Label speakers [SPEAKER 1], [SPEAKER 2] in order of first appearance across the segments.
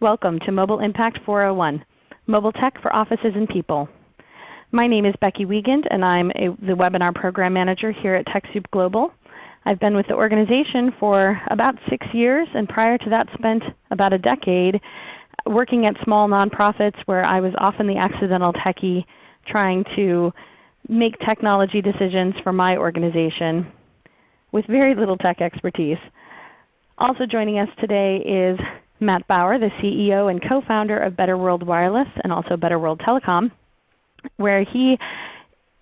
[SPEAKER 1] Welcome to Mobile Impact 401, Mobile Tech for Offices and People. My name is Becky Wiegand and I'm a, the Webinar Program Manager here at TechSoup Global. I've been with the organization for about 6 years and prior to that spent about a decade working at small nonprofits where I was often the accidental techie trying to make technology decisions for my organization with very little tech expertise. Also joining us today is Matt Bauer, the CEO and co-founder of Better World Wireless and also Better World Telecom, where he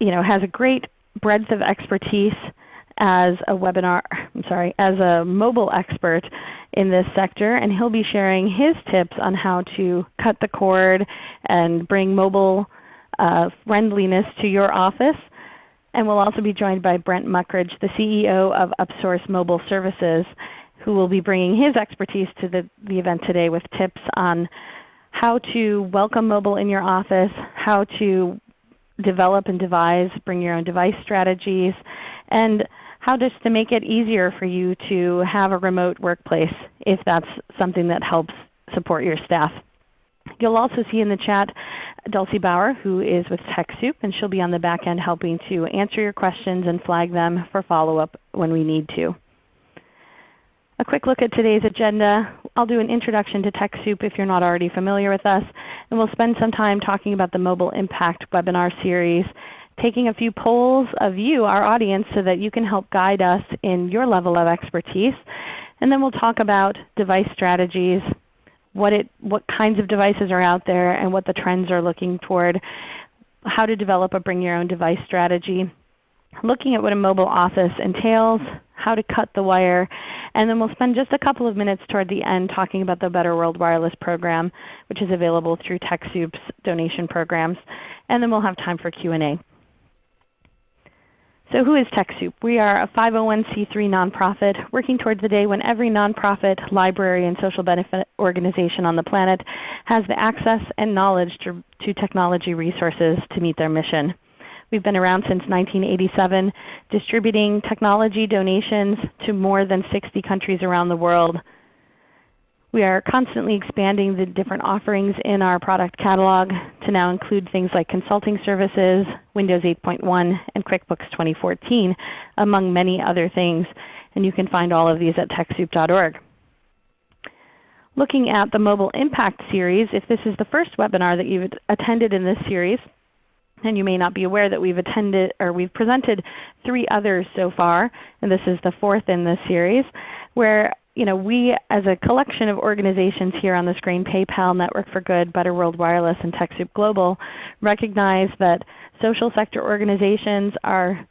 [SPEAKER 1] you know, has a great breadth of expertise as a webinar, I'm sorry, as a mobile expert in this sector, and he'll be sharing his tips on how to cut the cord and bring mobile uh, friendliness to your office. And we'll also be joined by Brent Muckridge, the CEO of Upsource Mobile Services, who will be bringing his expertise to the, the event today with tips on how to welcome mobile in your office, how to develop and devise bring your own device strategies, and how just to make it easier for you to have a remote workplace if that's something that helps support your staff. You'll also see in the chat Dulcie Bauer who is with TechSoup, and she'll be on the back end helping to answer your questions and flag them for follow-up when we need to. A quick look at today's agenda. I'll do an introduction to TechSoup if you're not already familiar with us, and we'll spend some time talking about the Mobile Impact webinar series, taking a few polls of you, our audience, so that you can help guide us in your level of expertise. And then we'll talk about device strategies, what, it, what kinds of devices are out there and what the trends are looking toward, how to develop a bring your own device strategy, looking at what a mobile office entails, how to cut the wire, and then we'll spend just a couple of minutes toward the end talking about the Better World Wireless Program, which is available through TechSoup's donation programs. And then we'll have time for Q&A. So who is TechSoup? We are a 501c3 nonprofit working towards the day when every nonprofit, library, and social benefit organization on the planet has the access and knowledge to, to technology resources to meet their mission. We've been around since 1987, distributing technology donations to more than 60 countries around the world. We are constantly expanding the different offerings in our product catalog to now include things like consulting services, Windows 8.1, and QuickBooks 2014, among many other things. And you can find all of these at TechSoup.org. Looking at the Mobile Impact Series, if this is the first webinar that you've attended in this series, and you may not be aware that we've attended or we've presented three others so far, and this is the fourth in this series, where you know, we as a collection of organizations here on the screen, PayPal, Network for Good, Better World Wireless, and TechSoup Global, recognize that social sector organizations are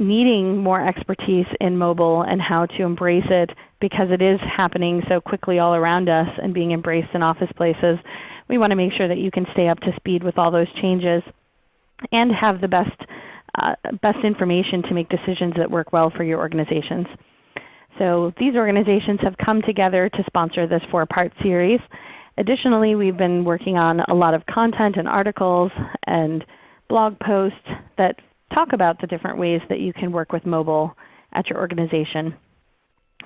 [SPEAKER 1] needing more expertise in mobile and how to embrace it because it is happening so quickly all around us and being embraced in office places. We want to make sure that you can stay up to speed with all those changes and have the best, uh, best information to make decisions that work well for your organizations. So these organizations have come together to sponsor this four-part series. Additionally, we've been working on a lot of content and articles and blog posts that talk about the different ways that you can work with mobile at your organization.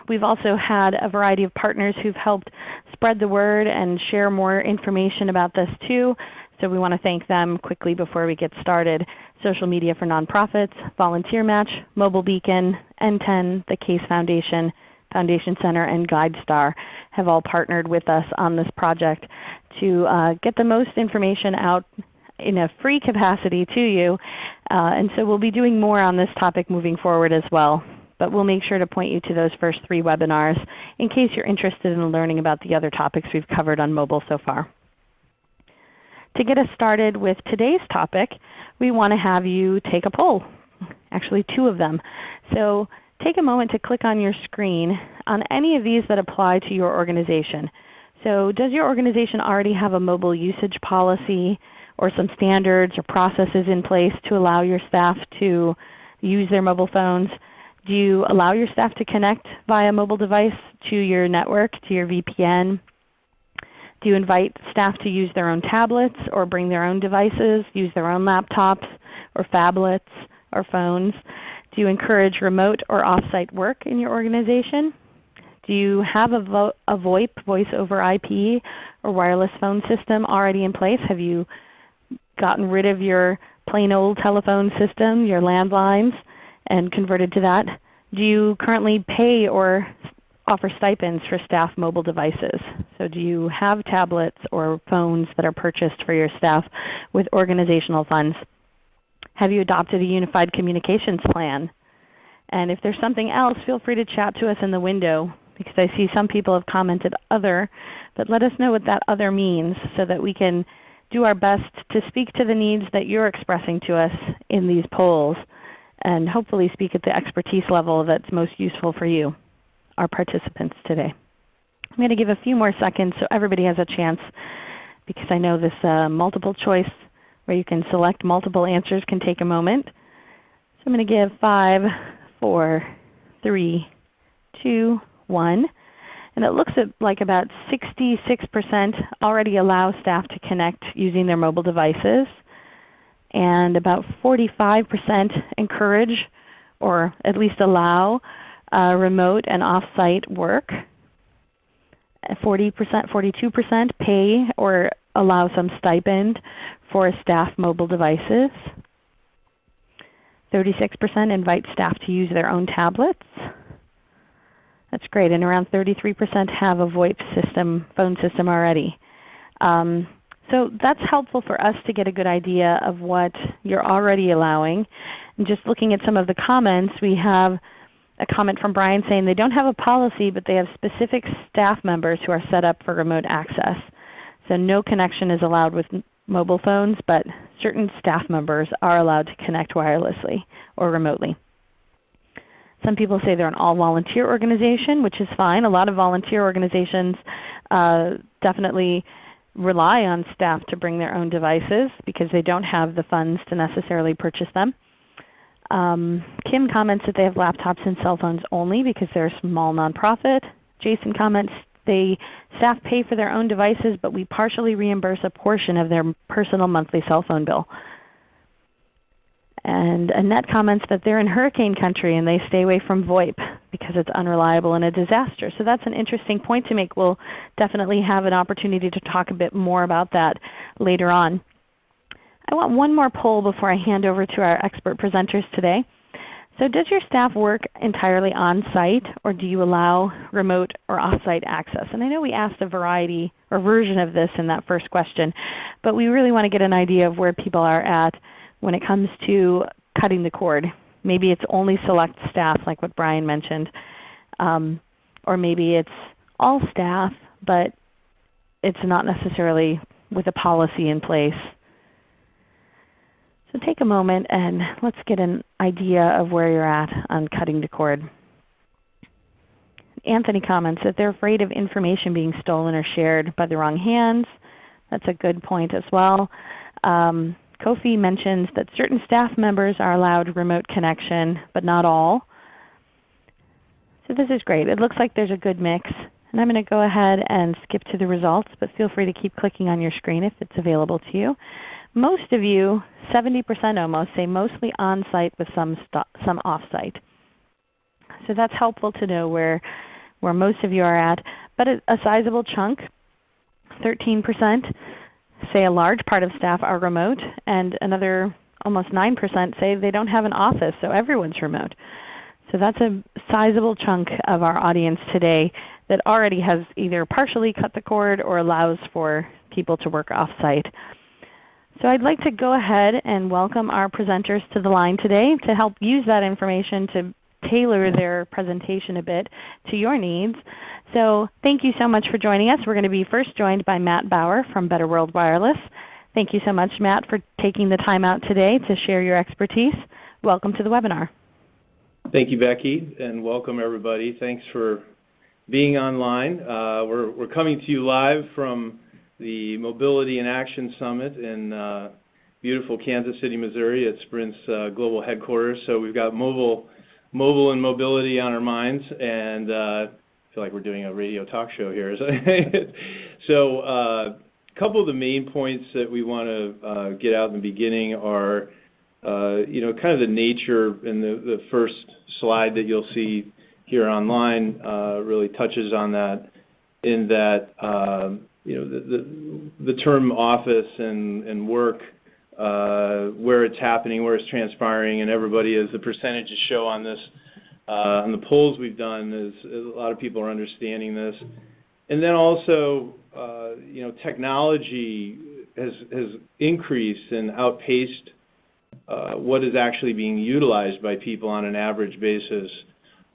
[SPEAKER 1] We've also had a variety of partners who've helped spread the word and share more information about this too. So we want to thank them quickly before we get started. Social Media for Nonprofits, Volunteer Match, Mobile Beacon, NTEN, the Case Foundation, Foundation Center, and GuideStar have all partnered with us on this project to uh, get the most information out in a free capacity to you. Uh, and so we'll be doing more on this topic moving forward as well. But we'll make sure to point you to those first three webinars in case you're interested in learning about the other topics we've covered on mobile so far. To get us started with today's topic, we want to have you take a poll, actually two of them. So take a moment to click on your screen on any of these that apply to your organization. So does your organization already have a mobile usage policy or some standards or processes in place to allow your staff to use their mobile phones? Do you allow your staff to connect via mobile device to your network, to your VPN, you invite staff to use their own tablets or bring their own devices, use their own laptops or phablets or phones? Do you encourage remote or off-site work in your organization? Do you have a, vo a VoIP, voice over IP, or wireless phone system already in place? Have you gotten rid of your plain old telephone system, your landlines, and converted to that? Do you currently pay or offer stipends for staff mobile devices? So do you have tablets or phones that are purchased for your staff with organizational funds? Have you adopted a unified communications plan? And if there's something else, feel free to chat to us in the window because I see some people have commented other, but let us know what that other means so that we can do our best to speak to the needs that you're expressing to us in these polls and hopefully speak at the expertise level that's most useful for you, our participants today. I'm going to give a few more seconds so everybody has a chance because I know this uh, multiple choice where you can select multiple answers can take a moment. So I'm going to give 5, 4, 3, 2, 1. And it looks like about 66% already allow staff to connect using their mobile devices. And about 45% encourage or at least allow uh, remote and off-site work. 40%, 42% pay or allow some stipend for staff mobile devices. 36% invite staff to use their own tablets. That's great. And around 33% have a VoIP system, phone system already. Um, so that's helpful for us to get a good idea of what you're already allowing. And just looking at some of the comments, we have a comment from Brian saying they don't have a policy, but they have specific staff members who are set up for remote access. So no connection is allowed with mobile phones, but certain staff members are allowed to connect wirelessly or remotely. Some people say they're an all-volunteer organization, which is fine. A lot of volunteer organizations uh, definitely rely on staff to bring their own devices because they don't have the funds to necessarily purchase them. Um, Kim comments that they have laptops and cell phones only because they're a small nonprofit. Jason comments they staff pay for their own devices, but we partially reimburse a portion of their personal monthly cell phone bill. And Annette comments that they're in hurricane country and they stay away from VoIP because it's unreliable in a disaster. So that's an interesting point to make. We'll definitely have an opportunity to talk a bit more about that later on. I want one more poll before I hand over to our expert presenters today. So does your staff work entirely on-site or do you allow remote or off-site access? And I know we asked a variety or version of this in that first question, but we really want to get an idea of where people are at when it comes to cutting the cord. Maybe it's only select staff like what Brian mentioned. Um, or maybe it's all staff, but it's not necessarily with a policy in place. So take a moment and let's get an idea of where you're at on cutting the cord. Anthony comments that they're afraid of information being stolen or shared by the wrong hands. That's a good point as well. Um, Kofi mentions that certain staff members are allowed remote connection, but not all. So this is great. It looks like there's a good mix. And I'm going to go ahead and skip to the results, but feel free to keep clicking on your screen if it's available to you. Most of you, 70% almost, say mostly on-site with some, some off-site. So that's helpful to know where, where most of you are at. But a, a sizable chunk, 13%, say a large part of staff are remote, and another almost 9% say they don't have an office, so everyone's remote. So that's a sizable chunk of our audience today that already has either partially cut the cord or allows for people to work off-site. So I'd like to go ahead and welcome our presenters to the line today to help use that information to tailor their presentation a bit to your needs. So thank you so much for joining us. We're going to be first joined by Matt Bauer from Better World Wireless. Thank you so much Matt for taking the time out today to share your expertise. Welcome to the webinar.
[SPEAKER 2] Thank you Becky and welcome everybody. Thanks for being online. Uh, we're, we're coming to you live from the Mobility and Action Summit in uh, beautiful Kansas City, Missouri at Sprint's uh, global headquarters. So we've got mobile mobile and mobility on our minds, and uh, I feel like we're doing a radio talk show here. so uh, a couple of the main points that we want to uh, get out in the beginning are, uh, you know, kind of the nature in the, the first slide that you'll see here online really touches on that in that you know the term office and work uh, where it's happening, where it's transpiring, and everybody, as the percentages show on this, uh, on the polls we've done, is a lot of people are understanding this. And then also, uh, you know, technology has increased and outpaced what is actually being utilized by people on an average basis,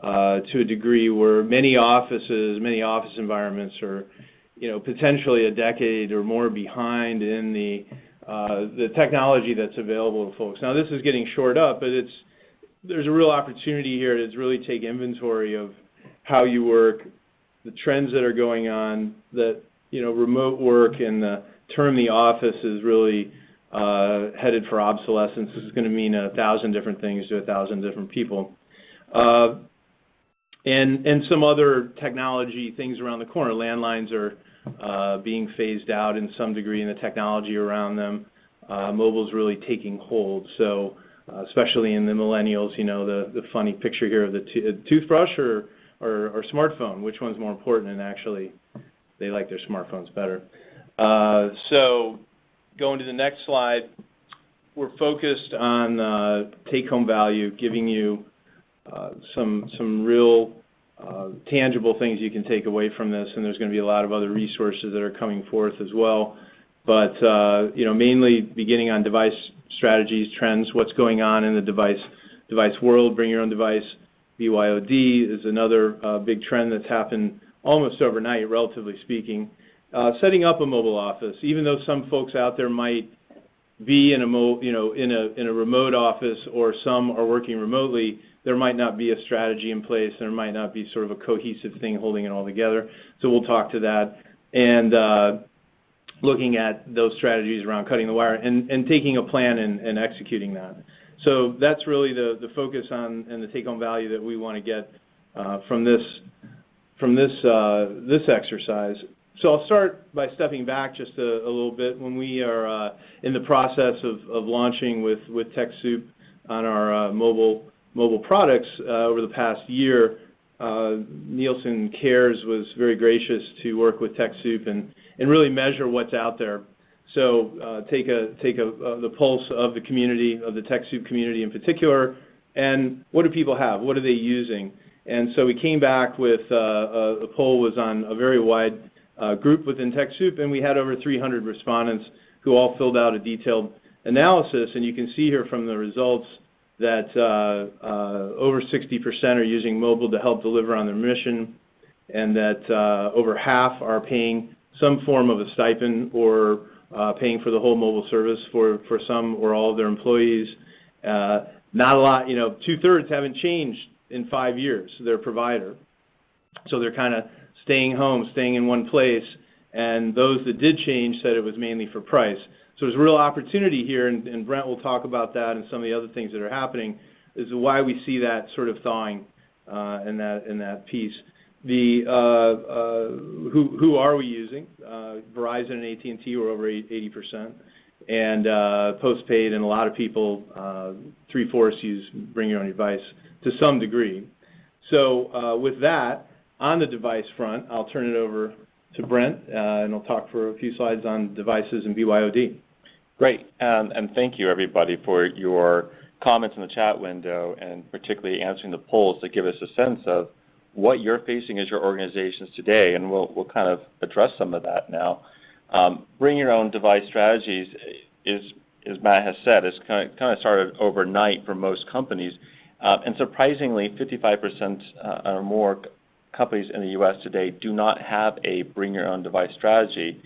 [SPEAKER 2] to a degree where many offices, many office environments are, you know, potentially a decade or more behind in uh, the technology that's available to folks. Now, this is getting shored up, but it's there's a real opportunity here to really take inventory of how you work, the trends that are going on, that, you know, remote work and the term the office is really uh, headed for obsolescence. This is gonna mean 1,000 different things to 1,000 different people. Uh, and some other technology things around the corner. Landlines are Uh, being phased out in some degree in the technology around them. Uh, mobile's really taking hold. So, uh, especially in the millennials, you know, the funny picture here of the toothbrush or smartphone, which one's more important? And actually, they like their smartphones better. Uh, so going to the next slide, we're focused on take-home value, giving you some real Uh, tangible things you can take away from this, and there's gonna be a lot of other resources that are coming forth as well. But uh, you know, mainly beginning on device strategies, trends, what's going on in the device device world, bring your own device. BYOD is another uh, big trend that's happened almost overnight, relatively speaking. Setting up a mobile office, even though some folks out there might be in a remote office or some are working remotely, there might not be a strategy in place. There might not be sort of a cohesive thing holding it all together. So we'll talk to that. And uh, looking at those strategies around cutting the wire and and taking a plan and executing that. So that's really the the focus on and the take-home value that we wanna get from this from this uh, this exercise. So I'll start by stepping back just a little bit. When we are in the process of launching with TechSoup on our mobile products uh, over the past year, uh, Nielsen Cares was very gracious to work with TechSoup and really measure what's out there. So uh take uh, the pulse of the community, of the TechSoup community in particular, and what do people have? What are they using? And so we came back with a poll was on a very wide group within TechSoup, and we had over 300 respondents who all filled out a detailed analysis. And you can see here from the results that uh, uh, over 60% are using mobile to help deliver on their mission, and that uh, over half are paying some form of a stipend or paying for the whole mobile service for some or all of their employees. Not a lot, you know, two-thirds haven't changed in five years, their provider. So they're kinda staying home, staying in one place. And those that did change said it was mainly for price. So there's real opportunity here, and Brent will talk about that and some of the other things that are happening, is why we see that sort of thawing uh, in that piece. The uh, uh, who are we using? Verizon and AT&T were over 80%. And postpaid and a lot of people, three-fourths use bring your own device to some degree. So uh with that, on the device front, I'll turn it over to Brent, and he'll talk for a few slides on devices and BYOD.
[SPEAKER 3] Great. Um, and thank you everybody for your comments in the chat window, and particularly answering the polls to give us a sense of what you're facing as your organizations today, and we'll kind of address some of that now. Um, bring your own device strategies is, as Matt has said, is kinda started overnight for most companies. Um and surprisingly, 55% uh, or more companies in the U.S. today do not have a bring your own device strategy,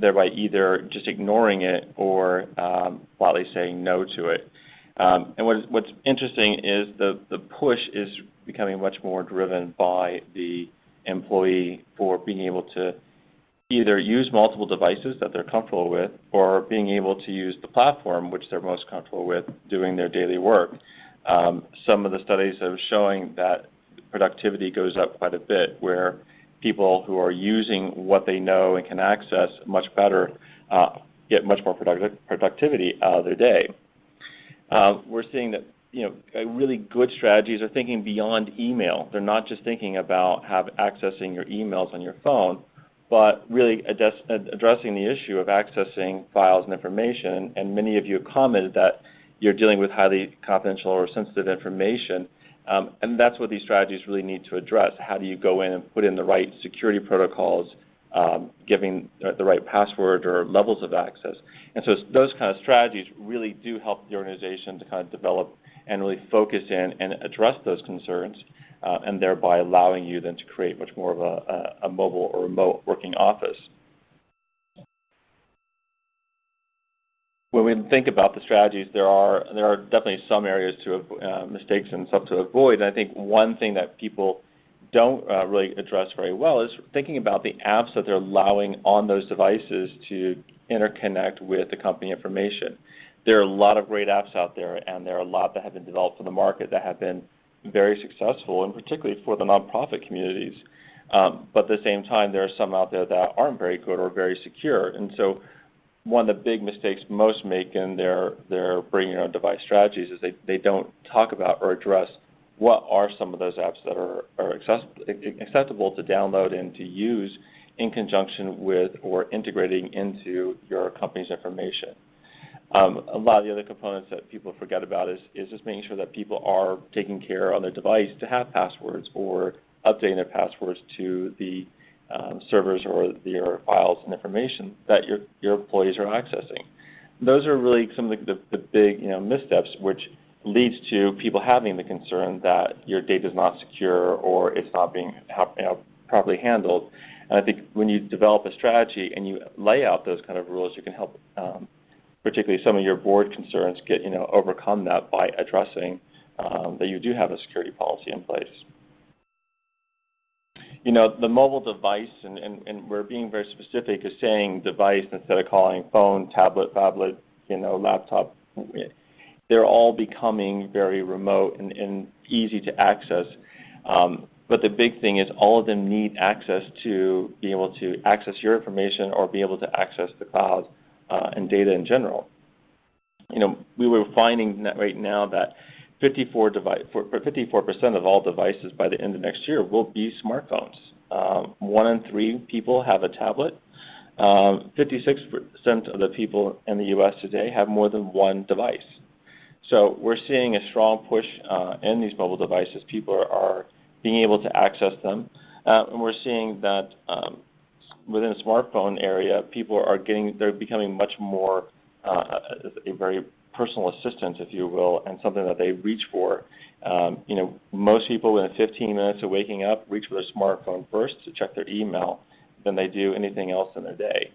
[SPEAKER 3] thereby either just ignoring it or um, flatly saying no to it. Um, and What's interesting is the push is becoming much more driven by the employee for being able to either use multiple devices that they're comfortable with or being able to use the platform which they're most comfortable with doing their daily work. Um, some of the studies are showing that productivity goes up quite a bit, where people who are using what they know and can access much better uh, get much more productivity out of their day. Uh, we're seeing that you know, really good strategies are thinking beyond email. They're not just thinking about have accessing your emails on your phone, but really addressing the issue of accessing files and information. And many of you have commented that you're dealing with highly confidential or sensitive information, Um, and that's what these strategies really need to address. How do you go in and put in the right security protocols, um, giving the right password or levels of access? And so those kind of strategies really do help the organization to kind of develop and really focus in and address those concerns, uh, and thereby allowing you then to create much more of a mobile or remote working office. When we think about the strategies, there are there are definitely some areas to uh, mistakes and some to avoid. I think one thing that people don't uh, really address very well is thinking about the apps that they're allowing on those devices to interconnect with the company information. There are a lot of great apps out there, and there are a lot that have been developed for the market that have been very successful, and particularly for the nonprofit communities. Um, but at the same time, there are some out there that aren't very good or very secure. One of the big mistakes most make in their bring your own device strategies is they they don't talk about or address what are some of those apps that are acceptable to download and to use in conjunction with or integrating into your company's information. Um, a lot of the other components that people forget about is, is just making sure that people are taking care on their device to have passwords or updating their passwords to the Um, servers or their files and information that your your employees are accessing. Those are really some of the big, you know, missteps which leads to people having the concern that your data is not secure or it's not being you know, properly handled. And I think when you develop a strategy and you lay out those kind of rules, you can help, um, particularly some of your board concerns get, you know, overcome that by addressing um, that you do have a security policy in place. You know, the mobile device, and we're being very specific is saying device instead of calling phone, tablet, phablet, you know, laptop. They're all becoming very remote and easy to access. Um, but the big thing is all of them need access to be able to access your information or be able to access the cloud, and data in general. You know, we were finding that right now that 54% of all devices by the end of next year will be smartphones. Um, one in three people have a tablet. Um, 56% of the people in the U.S. today have more than one device. So we're seeing a strong push uh, in these mobile devices. People are being able to access them. Uh, and we're seeing that um, within the smartphone area, people are getting, they're becoming much more uh, a very personal assistant, if you will, and something that they reach for. Um, you know, most people within 15 minutes of waking up reach for their smartphone first to check their email than they do anything else in their day.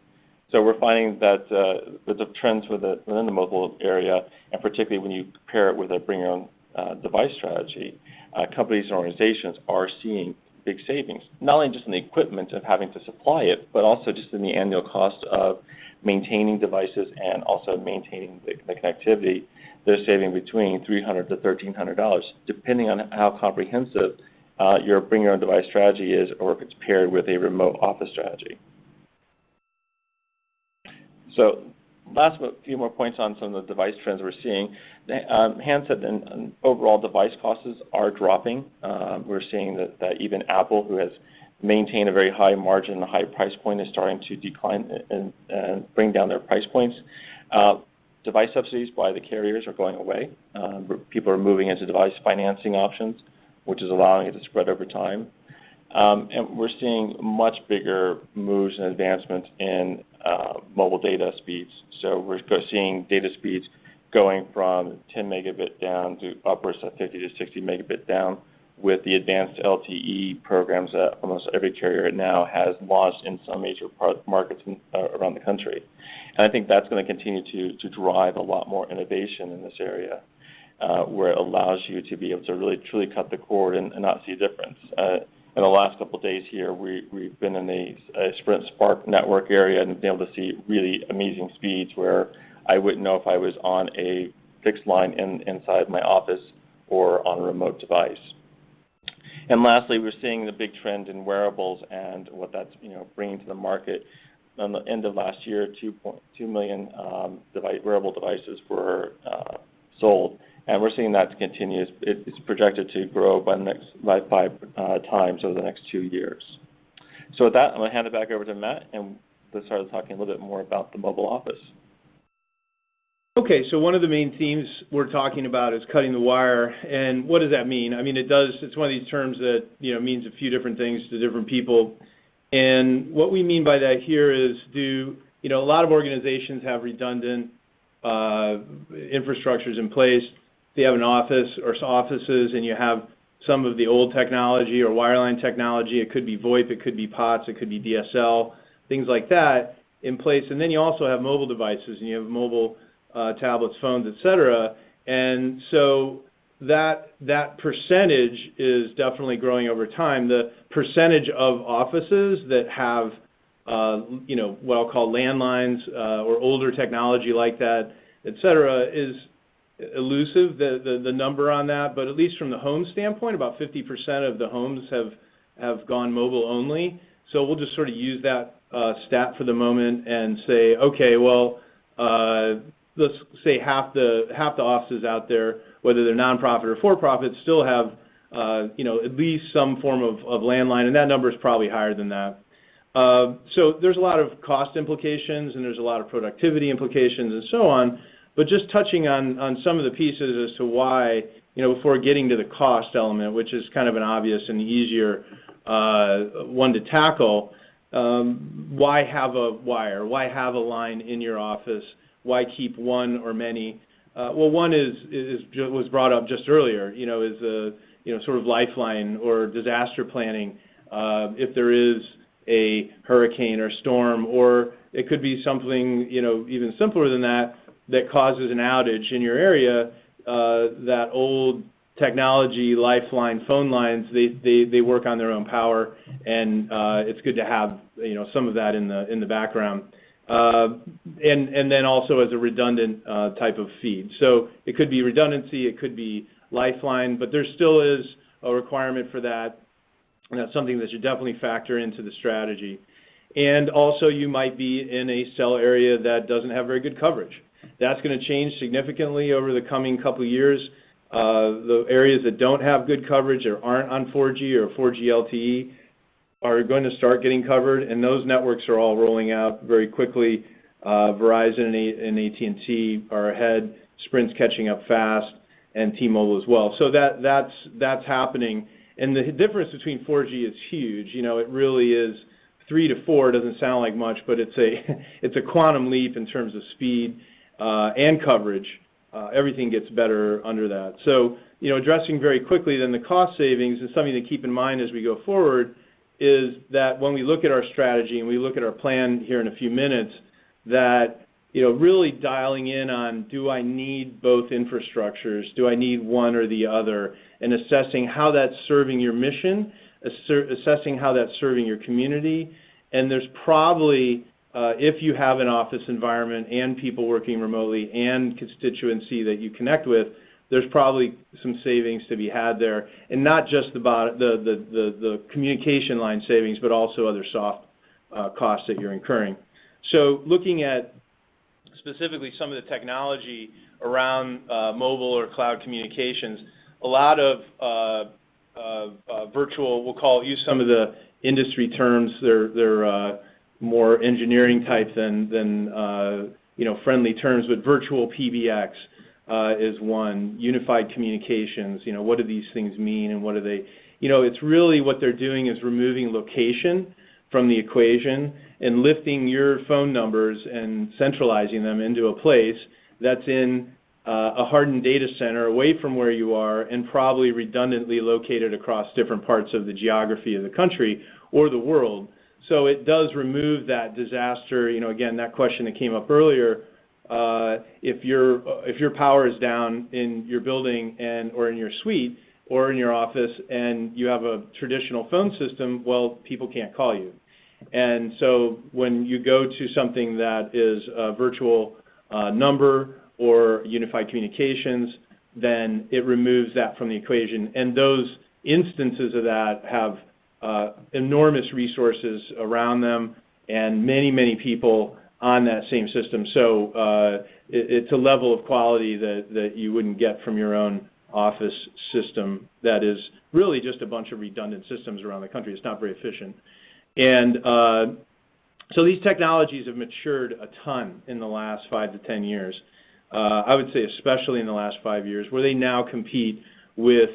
[SPEAKER 3] So we're finding that uh, the trends within the mobile area, and particularly when you pair it with a bring your own uh, device strategy, uh, companies and organizations are seeing big savings, not only just in the equipment of having to supply it, but also just in the annual cost of maintaining devices and also maintaining the connectivity. They're saving between $300-$1,300, depending on how comprehensive uh, your bring your own device strategy is or if it's paired with a remote office strategy. So last but few more points on some of the device trends we're seeing. The um, handset and overall device costs are dropping. Um, we're seeing that even Apple, who has maintained a very high margin a high price point, is starting to decline and bring down their price points. Uh, device subsidies by the carriers are going away. Um, people are moving into device financing options, which is allowing it to spread over time. Um, and we're seeing much bigger moves and advancements in uh, mobile data speeds. So we're seeing data speeds going from 10 Mb down to upwards of 50-60 Mb down with the advanced LTE programs that almost every carrier now has launched in some major markets uh, around the country. And I think that's gonna continue to to drive a lot more innovation in this area, uh, where it allows you to be able to really truly cut the cord and not see a difference. Uh, in the last couple of days here, we, we've been in a Sprint Spark network area and been able to see really amazing speeds where I wouldn't know if I was on a fixed line in, inside my office or on a remote device. And lastly, we're seeing the big trend in wearables and what that's, you know, bringing to the market. At the end of last year, 2.2 million um, wearable devices were uh, sold, and we're seeing that to continue. It's projected to grow by five uh, times over the next two years. So with that, I'm gonna hand it back over to Matt, and start talking a little bit more about the mobile office.
[SPEAKER 2] Okay. So one of the main themes we're talking about is cutting the wire. And what does that mean? I mean, it does. it's one of these terms that, you know, means a few different things to different people. And what we mean by that here is, do, you know, a lot of organizations have redundant uh, infrastructures in place. They have an office or offices, and you have some of the old technology or wireline technology. It could be VoIP, it could be POTS, it could be DSL, things like that in place. And then you also have mobile devices, and you have mobile Uh, tablets, phones, et cetera. And so that that percentage is definitely growing over time. The percentage of offices that have, uh, you know, what I'll call landlines, uh, or older technology like that, et cetera, is elusive, the number on that. But at least from the home standpoint, about 50% of the homes have have gone mobile only. So we'll just sort of use that stat for the moment and say, okay, well, let's say half the half the offices out there, whether they're nonprofit or for-profit, still have, uh, you know, at least some form of of landline, and that number is probably higher than that. Uh, so there's a lot of cost implications, and there's a lot of productivity implications and so on. But just touching on some of the pieces as to why, you know, before getting to the cost element, which is kind of an obvious and easier uh, one to tackle, um, why have a wire? Why have a line in your office? Why keep one or many? Uh, well, one is was brought up just earlier, you know, is a you know, sort of lifeline or disaster planning, uh, if there is a hurricane or storm, or it could be something, you know, even simpler than that that causes an outage in your area, uh, that old technology lifeline phone lines, they work on their own power, and it's good to have, you know, some of that in the background. Uh, and then also as a redundant uh, type of feed. So it could be redundancy, it could be lifeline, but there still is a requirement for that, and that's something that should definitely factor into the strategy. And also, you might be in a cell area that doesn't have very good coverage. That's gonna change significantly over the coming couple of years. Uh, the areas that don't have good coverage or aren't on 4G or 4G LTE are going to start getting covered, and those networks are all rolling out very quickly. Uh, Verizon and AT&T are ahead. Sprint's catching up fast, and T-Mobile as well. So that that's that's happening. And the difference between 4G is huge. You know, it really is 3 to 4 Doesn't sound like much, but it's a it's a quantum leap in terms of speed uh, and coverage. Uh, everything gets better under that. So you know, addressing very quickly then the cost savings is something to keep in mind as we go forward, is that when we look at our strategy and we look at our plan here in a few minutes, that, you know, really dialing in on do I need both infrastructures? Do I need one or the other? And assessing how that's serving your mission, assessing how that's serving your community. And there's probably, uh, if you have an office environment and people working remotely and constituency that you connect with, there's probably some savings to be had there. And not just the communication line savings, but also other soft uh, costs that you're incurring. So looking at specifically some of the technology around uh, mobile or cloud communications, a lot of uh, virtual, we'll call, use some of the industry terms. They're more engineering type than you know, friendly terms, but virtual PBX Uh, is one. Unified communications, you know, what do these things mean and what are they? You know, it's really what they're doing is removing location from the equation and lifting your phone numbers and centralizing them into a place that's in uh, a hardened data center away from where you are and probably redundantly located across different parts of the geography of the country or the world. So it does remove that disaster. You know, again, that question that came up earlier, Uh, if your uh if your power is down in your building and or in your suite or in your office and you have a traditional phone system, well, people can't call you. And so when you go to something that is a virtual uh, number or unified communications, then it removes that from the equation. And those instances of that have uh, enormous resources around them and many, many people on that same system. So uh, it's a level of quality that you wouldn't get from your own office system that is really just a bunch of redundant systems around the country. It's not very efficient. And uh, so these technologies have matured a ton in the last five to ten years. Uh, I would say especially in the last 5 years, where they now compete with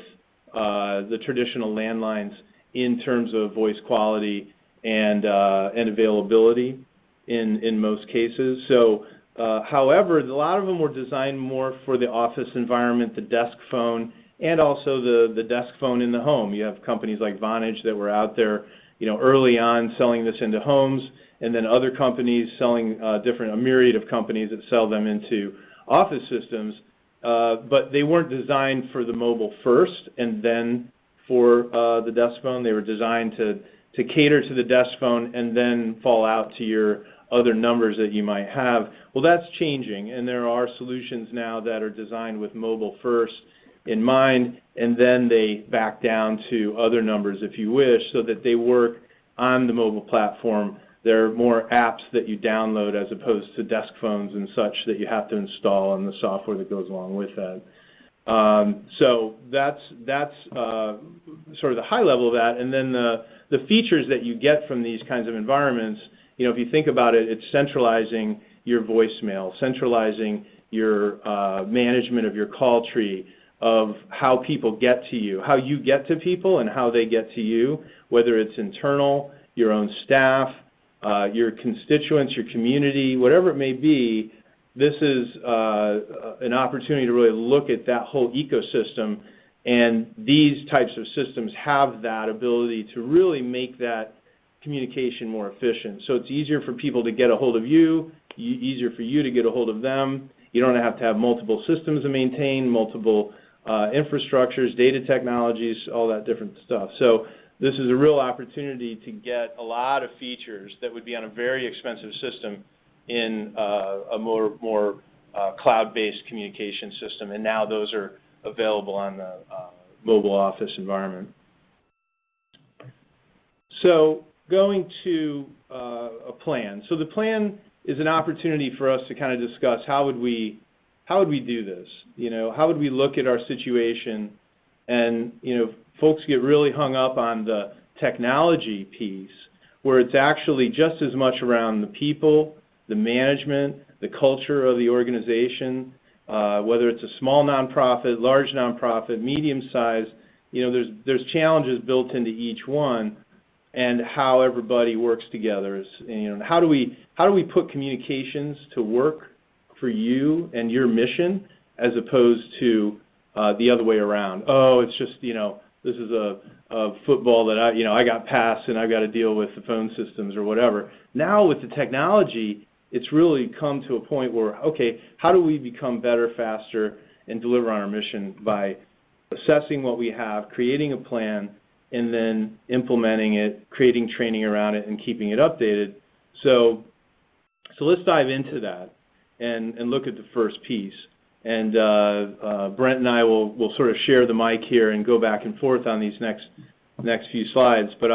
[SPEAKER 2] the traditional landlines in terms of voice quality and and availability in most cases. So, uh, however, a lot of them were designed more for the office environment, the desk phone, and also the desk phone in the home. You have companies like Vonage that were out there, you know, early on selling this into homes, and then other companies selling uh, different a myriad of companies that sell them into office systems. Uh, but they weren't designed for the mobile first and then for the desk phone. They were designed to cater to the desk phone and then fall out to your other numbers that you might have. Well, that's changing, and there are solutions now that are designed with mobile first in mind, and then they back down to other numbers, if you wish, so that they work on the mobile platform. There are more apps that you download as opposed to desk phones and such that you have to install and the software that goes along with that. Um, so that's that's uh, sort of the high level of that. And then the features that you get from these kinds of environments, you know, if you think about it, it's centralizing your voicemail, centralizing your uh, management of your call tree, of how people get to you, how you get to people, and how they get to you, whether it's internal, your own staff, uh, your constituents, your community, whatever it may be. This is uh, an opportunity to really look at that whole ecosystem, and these types of systems have that ability to really make that communication more efficient. So it's easier for people to get a hold of you, easier for you to get a hold of them. You don't have to have multiple systems to maintain, multiple uh, infrastructures, data technologies, all that different stuff. So this is a real opportunity to get a lot of features that would be on a very expensive system in uh, a more more uh, cloud-based communication system, and now those are available on the mobile office environment. So going to uh, a plan. So the plan is an opportunity for us to kind of discuss how would we how would we do this? You know, how would we look at our situation? And, you know, folks get really hung up on the technology piece, where it's actually just as much around the people, the management, the culture of the organization, uh, whether it's a small nonprofit, large nonprofit, medium-sized, you know, there's there's challenges built into each one, and how everybody works together is, you know, how do we how do we put communications to work for you and your mission, as opposed to uh, the other way around? Oh, it's just, you know, this is a, a football that I, you know, I got passed, and I've got to deal with the phone systems or whatever. Now, with the technology, it's really come to a point where, okay, how do we become better, faster, and deliver on our mission by assessing what we have, creating a plan, and then implementing it, creating training around it, and keeping it updated? So so let's dive into that and and look at the first piece. And uh, uh, Brent and I will will sort of share the mic here and go back and forth on these next next few slides. But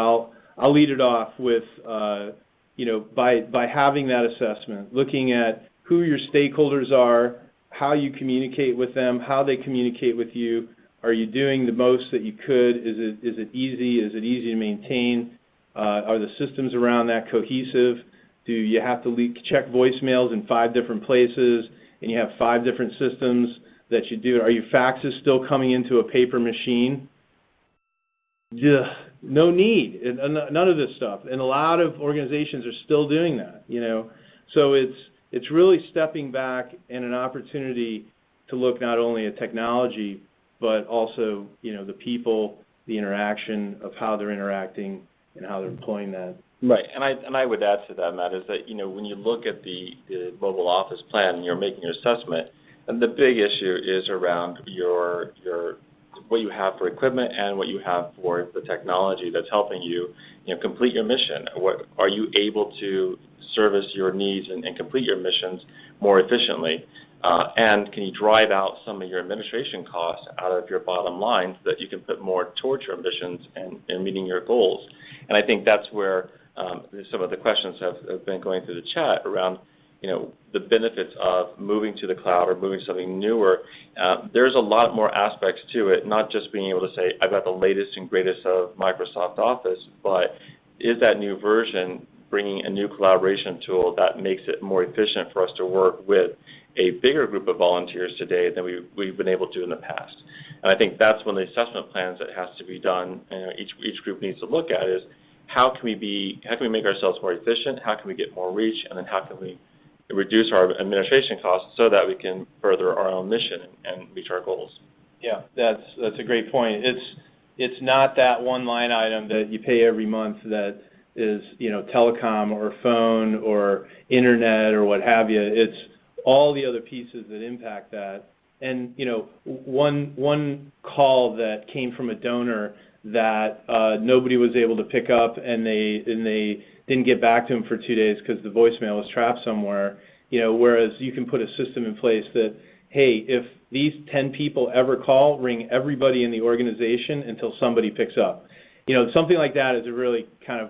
[SPEAKER 2] I'll lead it off with, uh, you know, by, by having that assessment, looking at who your stakeholders are, how you communicate with them, how they communicate with you. Are you doing the most that you could? Is it is it easy? Is it easy to maintain? Uh, are the systems around that cohesive? Do you have to check voicemails in five different places, and you have five different systems that you do? Are your faxes still coming into a paper machine? No need, none of this stuff. And a lot of organizations are still doing that, you know? So it's it's really stepping back and an opportunity to look not only at technology, but also, you know, the people, the interaction of how they're interacting and how they're employing that.
[SPEAKER 3] Right. And I would add to that, Matt, is that, you know, when you look at the mobile office plan, and you're making your assessment, and the big issue is around your your what you have for equipment and what you have for the technology that's helping you, know, complete your mission. What are you able to service your needs and complete your missions more efficiently? And can you drive out some of your administration costs out of your bottom line so that you can put more towards your ambitions and meeting your goals? And I think that's where some of the questions have been going through the chat around, you know, the benefits of moving to the cloud or moving something newer, uh, there's a lot more aspects to it, not just being able to say, I've got the latest and greatest of Microsoft Office, but is that new version bringing a new collaboration tool that makes it more efficient for us to work with a bigger group of volunteers today than we, we've been able to in the past. And I think that's one of the assessment plans that has to be done, and each, each group needs to look at is how can we be, how can we make ourselves more efficient, how can we get more reach, and then how can we reduce our administration costs so that we can further our own mission and reach our goals.
[SPEAKER 2] Yeah, that's that's a great point. It's it's not that one line item that you pay every month that is you know telecom or phone or internet or what have you. It's all the other pieces that impact that. And you know one one call that came from a donor that uh, nobody was able to pick up and they and they didn't get back to him for two days because the voicemail was trapped somewhere. You know, whereas you can put a system in place that, hey, if these 10 people ever call, ring everybody in the organization until somebody picks up. You know, something like that is a really kind of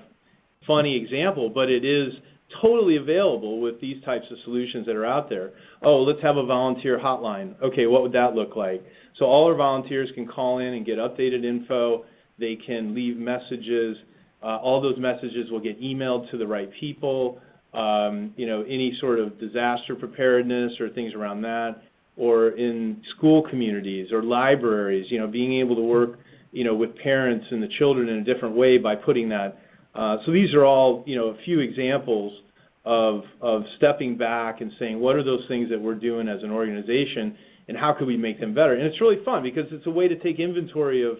[SPEAKER 2] funny example, but it is totally available with these types of solutions that are out there. Oh, let's have a volunteer hotline. Okay, what would that look like? So all our volunteers can call in and get updated info. They can leave messages. Uh, all those messages will get emailed to the right people. Um, you know, any sort of disaster preparedness or things around that, or in school communities or libraries, you know, being able to work, you know, with parents and the children in a different way by putting that. Uh, so these are all, you know, a few examples of, stepping back and saying, what are those things that we're doing as an organization and how can we make them better? And it's really fun because it's a way to take inventory of,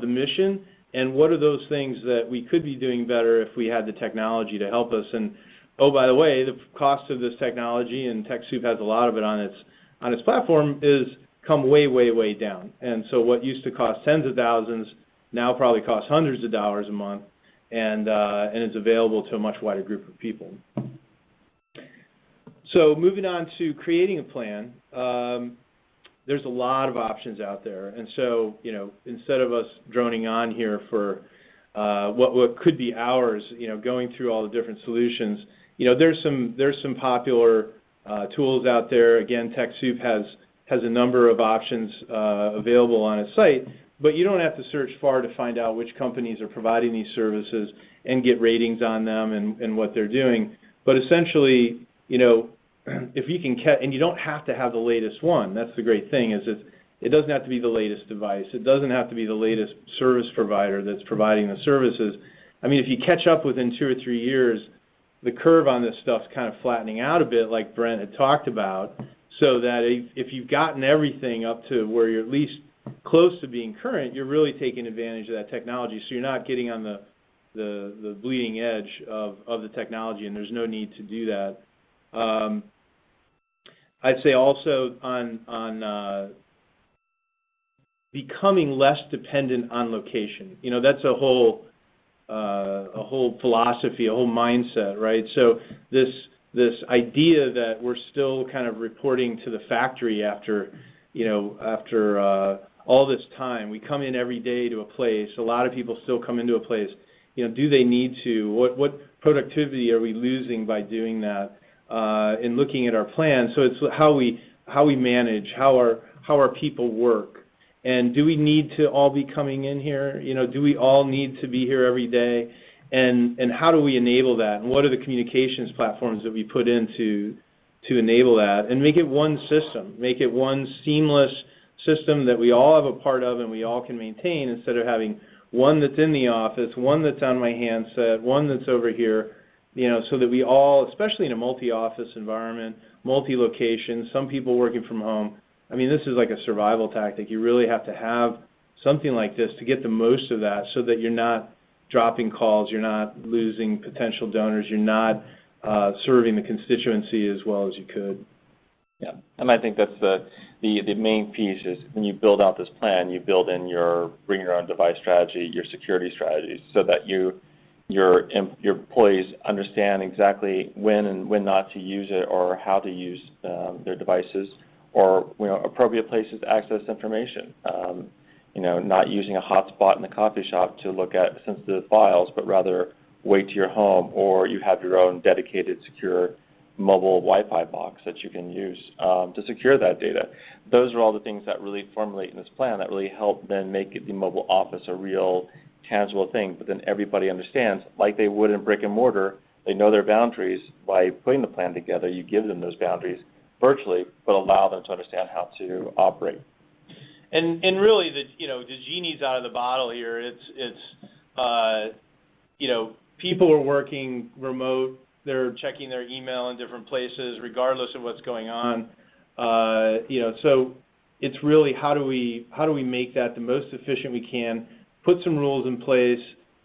[SPEAKER 2] the mission and what are those things that we could be doing better if we had the technology to help us. And oh, by the way, the cost of this technology, and TechSoup has a lot of it on its on its platform, is come way, way, way down. And so what used to cost tens of thousands now probably costs hundreds of dollars a month, and uh, and is available to a much wider group of people. So moving on to creating a plan. Um, there's a lot of options out there. And so, you know, instead of us droning on here for uh, what, what could be hours, you know, going through all the different solutions, you know, there's some, there's some popular uh, tools out there. Again, TechSoup has, has a number of options uh, available on its site, but you don't have to search far to find out which companies are providing these services and get ratings on them and, and what they're doing. But essentially, you know, if you can catch, and you don't have to have the latest one. That's the great thing is it, it doesn't have to be the latest device. It doesn't have to be the latest service provider that's providing the services. I mean, if you catch up within two or three years, the curve on this stuff's kind of flattening out a bit, like Brent had talked about, so that if, if you've gotten everything up to where you're at least close to being current, you're really taking advantage of that technology. So you're not getting on the the, the bleeding edge of, of the technology, and there's no need to do that. Um, I'd say also on on uh, becoming less dependent on location. You know, that's a whole uh, a whole philosophy, a whole mindset, right? So this this idea that we're still kind of reporting to the factory after, you know, after uh, all this time. We come in every day to a place. A lot of people still come into a place. You know, do they need to? What what productivity are we losing by doing that? uh, in looking at our plan. So it's how we how we manage, how our how our people work, and do we need to all be coming in here? You know, do we all need to be here every day? And and how do we enable that? And what are the communications platforms that we put in to to enable that? And make it one system, make it one seamless system that we all have a part of and we all can maintain instead of having one that's in the office, one that's on my handset, one that's over here you know, so that we all, especially in a multi-office environment, multi-location, some people working from home, I mean, this is like a survival tactic. You really have to have something like this to get the most of that so that you're not dropping calls, you're not losing potential donors, you're not uh, serving the constituency as well as you could.
[SPEAKER 3] Yeah, and I think that's the, the, the main piece is when you build out this plan, you build in your bring your own device strategy, your security strategies, so that you your your employees understand exactly when and when not to use it or how to use um, their devices or you know appropriate places to access information. Um, you know, not using a hotspot in the coffee shop to look at sensitive files, but rather wait to your home or you have your own dedicated secure mobile Wi-Fi box that you can use um, to secure that data. Those are all the things that really formulate in this plan that really help then make the mobile office a real tangible thing. But then everybody understands, like they would in brick and mortar, they know their boundaries. By putting the plan together, you give them those boundaries virtually, but allow them to understand how to operate.
[SPEAKER 2] And and really, the you know the genie's out of the bottle here. It's it's uh, you know people are working remote. They're checking their email in different places, regardless of what's going on. Uh, you know, so it's really how do we how do we make that the most efficient we can? Put some rules in place,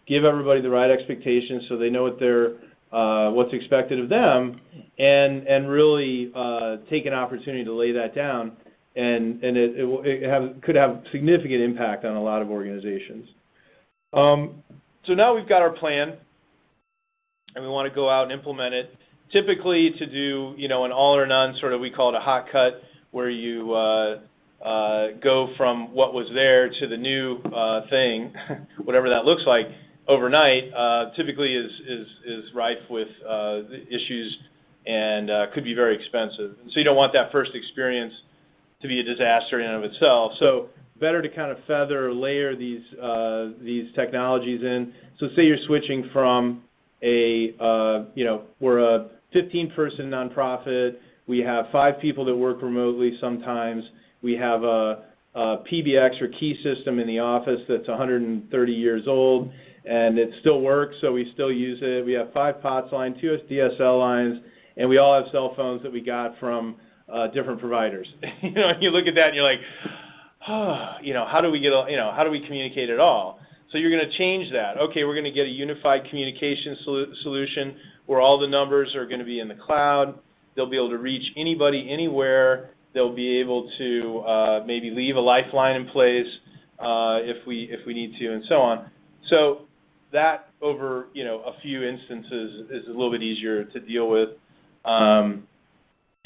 [SPEAKER 2] give everybody the right expectations so they know what they're uh, what's expected of them, and and really uh, take an opportunity to lay that down, and and it, it, will, it have, could have significant impact on a lot of organizations. Um, so now we've got our plan, and we want to go out and implement it. Typically, to do you know an all or none sort of we call it a hot cut, where you uh, uh, go from what was there to the new uh, thing, whatever that looks like overnight uh, typically is, is, is rife with uh, issues and uh, could be very expensive. And so you don't want that first experience to be a disaster in and of itself. So better to kind of feather or layer these, these technologies in. So say you're switching from a, uh, you know, we're a 15-person nonprofit. We have five people that work remotely sometimes. We have a, PBX or key system in the office that's 130 years old and it still works, so we still use it. We have five POTS lines, two DSL lines, and we all have cell phones that we got from uh, different providers. you know, you look at that and you're like, oh, you know, how do we get, you know, how do we communicate at all? So you're going to change that. Okay, we're going to get a unified communication sol solution where all the numbers are going to be in the cloud. They'll be able to reach anybody anywhere. They'll be able to uh, maybe leave a lifeline in place uh, if we if we need to, and so on. So that over you know a few instances is a little bit easier to deal with. Um,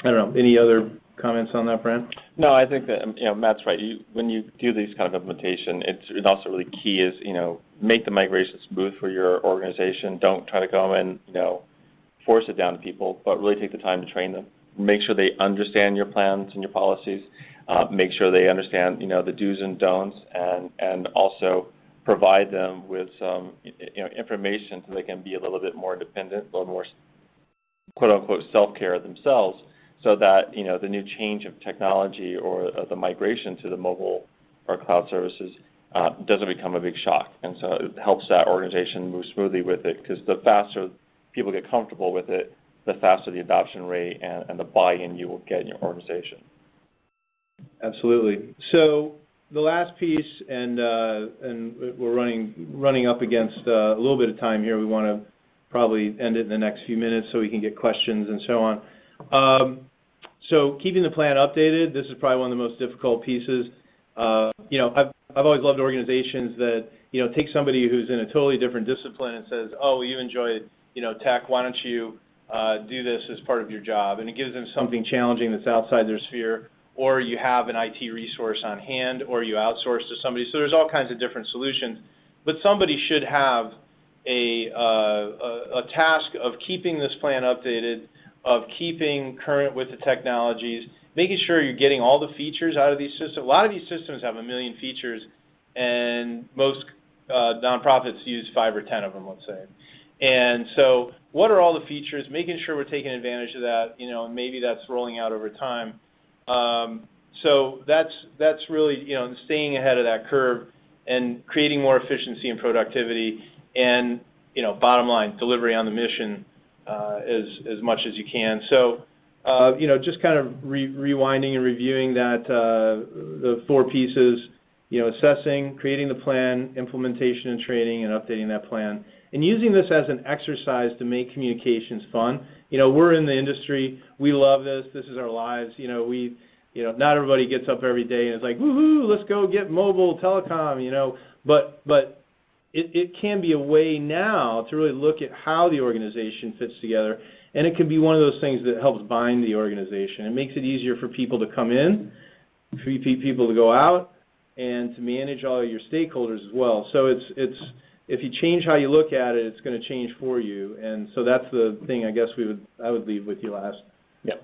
[SPEAKER 2] I don't know. Any other comments on that, Brent?
[SPEAKER 3] No, I think that you know Matt's right. You, when you do these kind of implementation, it's, it's also really key is you know make the migration smooth for your organization. Don't try to go and you know force it down to people, but really take the time to train them. Make sure they understand your plans and your policies. Uh, make sure they understand you know the do's and don'ts, and and also provide them with some you know, information so they can be a little bit more independent, a little more quote unquote self-care themselves so that you know the new change of technology or uh, the migration to the mobile or cloud services uh, doesn't become a big shock. And so it helps that organization move smoothly with it because the faster people get comfortable with it, the faster the adoption rate and, the buy-in you will get in your organization.
[SPEAKER 2] Absolutely. So the last piece, and uh, and we're running running up against a little bit of time here. We want to probably end it in the next few minutes so we can get questions and so on. So keeping the plan updated, this is probably one of the most difficult pieces. Uh, you know, I've I've always loved organizations that you know take somebody who's in a totally different discipline and says, oh, you enjoy you know tech, why don't you uh, do this as part of your job? And it gives them something challenging that's outside their sphere or you have an IT resource on hand, or you outsource to somebody. So there's all kinds of different solutions. But somebody should have uh, a, a task of keeping this plan updated, of keeping current with the technologies, making sure you're getting all the features out of these systems. A lot of these systems have a million features, and most uh, nonprofits use five or ten of them, let's say. And so what are all the features? Making sure we're taking advantage of that, you know, and maybe that's rolling out over time. Um, so that's that's really you know staying ahead of that curve and creating more efficiency and productivity, and you know bottom line delivery on the mission as as much as you can. So uh, you know just kind of rewinding and reviewing that uh, the four pieces. You know, assessing, creating the plan, implementation and training, and updating that plan, and using this as an exercise to make communications fun you know, we're in the industry. We love this. This is our lives. You know, we, you know, not everybody gets up every day and is like, woohoo, let's go get mobile telecom. You know, but but it, it can be a way now to really look at how the organization fits together, and it can be one of those things that helps bind the organization. It makes it easier for people to come in, for people to go out, and to manage all your stakeholders as well. So it's it's if you change how you look at it, it's gonna change for you. And so that's the thing I guess we would, I would leave with you last.
[SPEAKER 3] Yeah.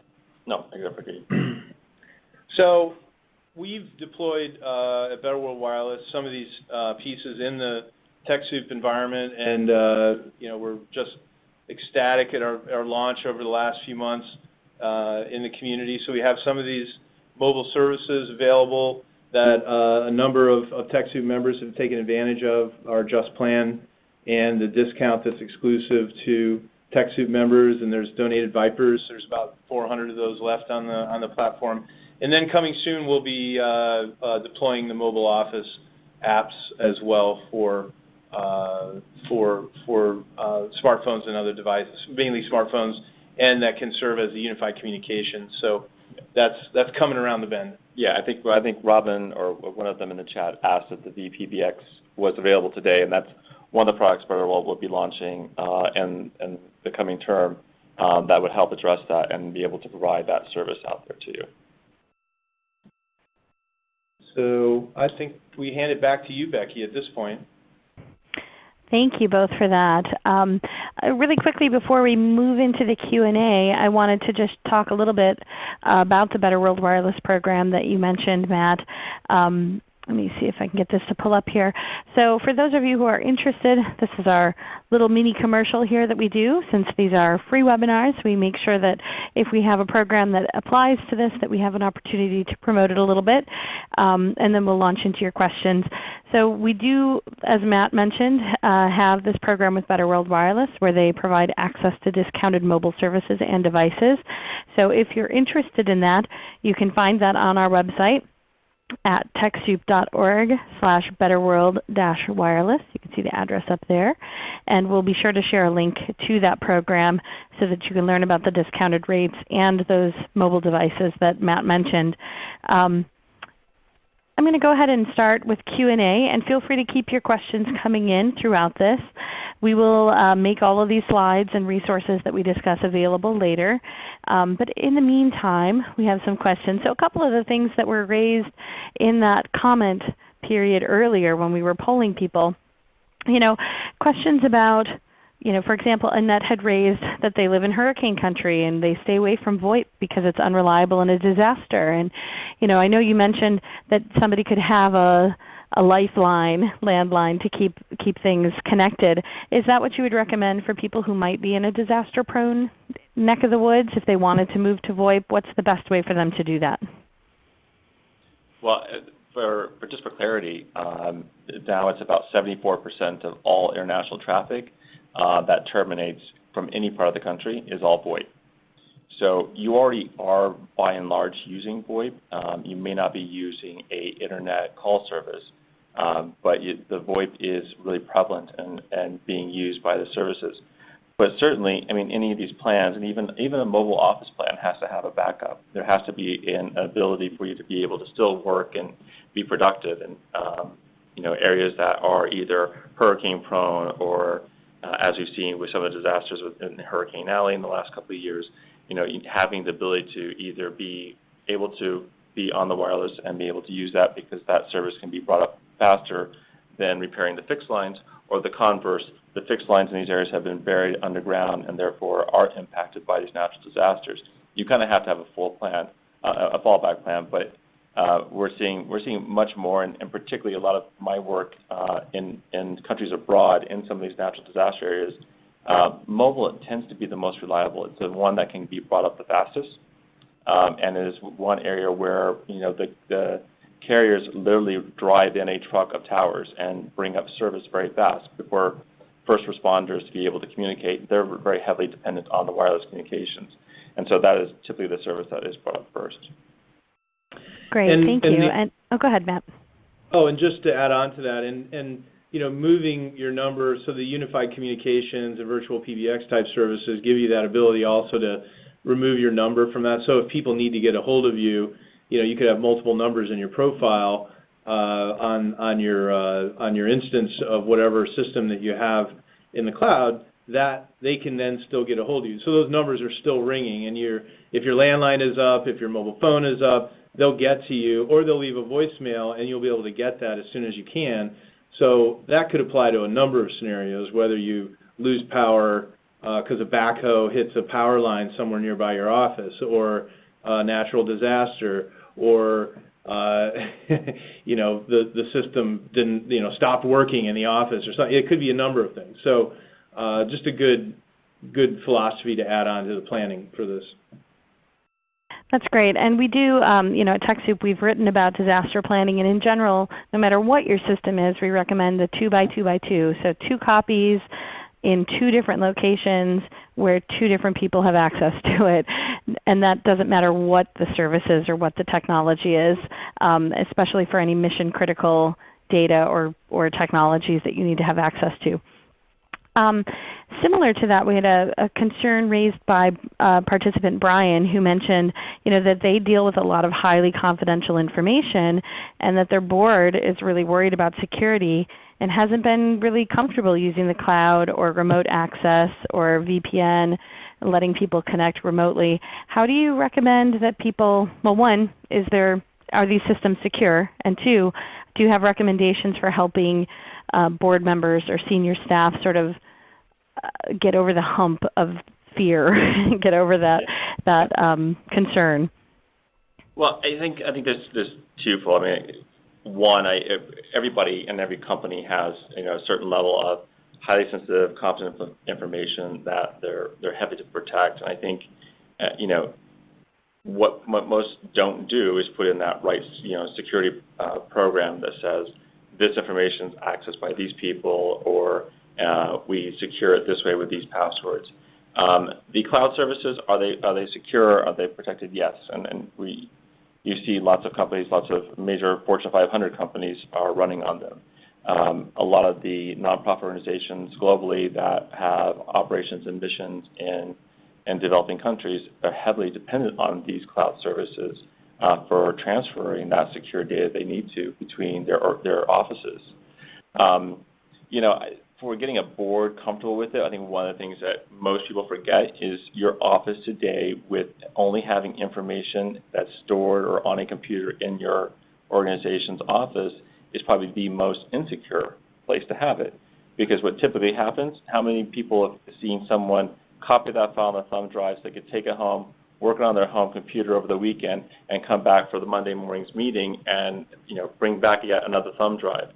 [SPEAKER 3] No, I so
[SPEAKER 2] We've deployed uh, at Better World Wireless some of these uh, pieces in the TechSoup environment, and uh, you know, we're just ecstatic at our launch over the last few months uh, in the community. So we have some of these mobile services available that uh, a number of TechSoup members have taken advantage of, our Just Plan and the discount that's exclusive to TechSoup members, and there's donated VIPers. There's about 400 of those left on the platform. And then coming soon, we'll be deploying the mobile office apps as well for Uh, smartphones and other devices, mainly smartphones, and that can serve as a unified communication. So that's that's coming around the bend.
[SPEAKER 3] Yeah. I think I think Robin or one of them in the chat asked if the vPBX was available today, and that's one of the products World will be launching uh, in the coming term um, that would help address that and be able to provide that service out there to you.
[SPEAKER 2] So I think we hand it back to you, Becky, at this point.
[SPEAKER 1] Thank you both for that. Um, uh, really quickly before we move into the Q&A, I wanted to just talk a little bit uh, about the Better World Wireless program that you mentioned, Matt. Um, Let me see if I can get this to pull up here. So for those of you who are interested, this is our little mini commercial here that we do. Since these are free webinars, we make sure that if we have a program that applies to this, that we have an opportunity to promote it a little bit, um, and then we'll launch into your questions. So we do, as Matt mentioned, uh, have this program with Better World Wireless where they provide access to discounted mobile services and devices. So if you're interested in that, you can find that on our website at TechSoup.org slash betterworld-wireless. You can see the address up there. And we'll be sure to share a link to that program so that you can learn about the discounted rates and those mobile devices that Matt mentioned. Um, I'm going to go ahead and start with Q&A, and feel free to keep your questions coming in throughout this. We will uh, make all of these slides and resources that we discuss available later. Um, but in the meantime, we have some questions. So a couple of the things that were raised in that comment period earlier when we were polling people, you know, questions about, you know, for example, Annette had raised that they live in hurricane country and they stay away from VoIP because it's unreliable and a disaster. And you know, I know you mentioned that somebody could have a a lifeline, landline to keep keep things connected. Is that what you would recommend for people who might be in a disaster-prone neck of the woods if they wanted to move to VoIP? What's the best way for them to do that?
[SPEAKER 3] Well, for, for just for clarity, um, now it's about 74% of all international traffic Uh, that terminates from any part of the country is all VoIP. So you already are by and large using VoIP. Um, you may not be using an internet call service, um, but the VoIP is really prevalent and being used by the services. But certainly, I mean, any of these plans and even even a mobile office plan has to have a backup. There has to be an ability for you to be able to still work and be productive in, um, you know, areas that are either hurricane-prone or, as we've seen with some of the disasters within Hurricane Alley in the last couple of years, you know, having the ability to either be able to be on the wireless and be able to use that because that service can be brought up faster than repairing the fixed lines, or the converse, the fixed lines in these areas have been buried underground and therefore are impacted by these natural disasters. You kind of have to have a full plan, a fallback plan. Uh, we're seeing we're seeing much more, and particularly a lot of my work uh, in countries abroad in some of these natural disaster areas, uh, mobile tends to be the most reliable. It's the one that can be brought up the fastest. Um, and it is one area where, you know, the carriers literally drive in a truck of towers and bring up service very fast for first responders to be able to communicate. They're very heavily dependent on the wireless communications. And so that is typically the service that is brought up first.
[SPEAKER 1] Great. Thank you.
[SPEAKER 2] And, and
[SPEAKER 1] Oh, go ahead, Matt.
[SPEAKER 2] Oh, and just to add on to that, and, and you know, moving your numbers so the unified communications and virtual PBX type services give you that ability also to remove your number from that. So if people need to get a hold of you you know, you could have multiple numbers in your profile on on your uh, on your instance of whatever system that you have in the cloud that they can then still get a hold of you. So those numbers are still ringing, and your if your landline is up, if your mobile phone is up, they'll get to you, or they'll leave a voicemail, and you'll be able to get that as soon as you can. So that could apply to a number of scenarios, whether you lose power because a backhoe hits a power line somewhere nearby your office, or a natural disaster, or uh, you know the the system didn't you know stopped working in the office or something. It could be a number of things. So uh, just a good good philosophy to add on to the planning for this.
[SPEAKER 1] That's great. And we do, um, you know, at TechSoup we've written about disaster planning, and in general, no matter what your system is, we recommend the 2 by 2 by 2. So two copies in two different locations where two different people have access to it. And that doesn't matter what the service is or what the technology is, um, especially for any mission critical data or, or technologies that you need to have access to. Um, similar to that, we had a, a concern raised by uh, participant Brian who mentioned you know, that they deal with a lot of highly confidential information and that their board is really worried about security and hasn't been really comfortable using the cloud or remote access or VPN, letting people connect remotely. How do you recommend that people, well one, is there, are these systems secure? And two, do you have recommendations for helping uh, board members or senior staff sort of uh, get over the hump of fear, get over that, that um, concern?
[SPEAKER 3] Well, I think I think there's there's twofold. I mean, one, I, everybody and every company has you know, a certain level of highly sensitive, confidential information that they're they're happy to protect. And I think uh, you know what, most don't do is put in that right you know security uh, program that says this information is accessed by these people or uh, we secure it this way with these passwords. Um, the cloud services are they are they secure? Are they protected? Yes, and and we you see lots of companies, lots of major Fortune 500 companies are running on them. Um, a lot of the nonprofit organizations globally that have operations and missions in, in developing countries are heavily dependent on these cloud services uh, for transferring that secure data they need to between their, their offices. Um, you know, for getting a board comfortable with it, I think one of the things that most people forget is your office today with only having information that's stored or on a computer in your organization's office is probably the most insecure place to have it. Because what typically happens, how many people have seen someone copy that file on a thumb drive so they could take it home, work on their home computer over the weekend, and come back for the Monday morning's meeting and you know bring back yet another thumb drive